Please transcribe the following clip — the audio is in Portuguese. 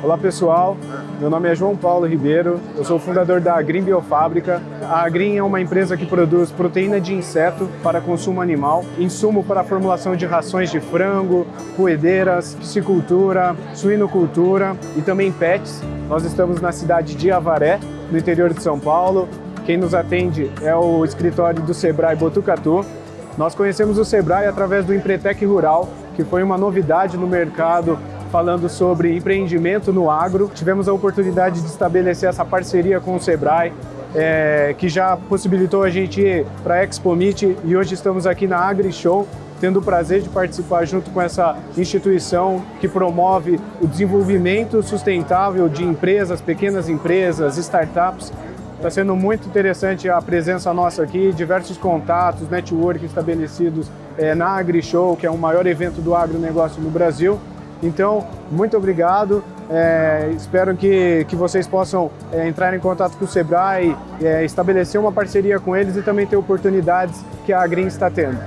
Olá pessoal, meu nome é João Paulo Ribeiro, eu sou o fundador da Agrim Biofábrica. A Agrim é uma empresa que produz proteína de inseto para consumo animal, insumo para a formulação de rações de frango, roedeiras, piscicultura, suinocultura e também pets. Nós estamos na cidade de Avaré, no interior de São Paulo. Quem nos atende é o escritório do Sebrae Botucatu. Nós conhecemos o Sebrae através do Empretec Rural, que foi uma novidade no mercado falando sobre empreendimento no agro. Tivemos a oportunidade de estabelecer essa parceria com o Sebrae, é, que já possibilitou a gente ir para a Expo Meet e hoje estamos aqui na Agri Show, tendo o prazer de participar junto com essa instituição que promove o desenvolvimento sustentável de empresas, pequenas empresas, startups. Está sendo muito interessante a presença nossa aqui, diversos contatos, network estabelecidos é, na AgriShow, que é o maior evento do agronegócio no Brasil. Então, muito obrigado. É, espero que, que vocês possam é, entrar em contato com o Sebrae, é, estabelecer uma parceria com eles e também ter oportunidades que a Agrim está tendo.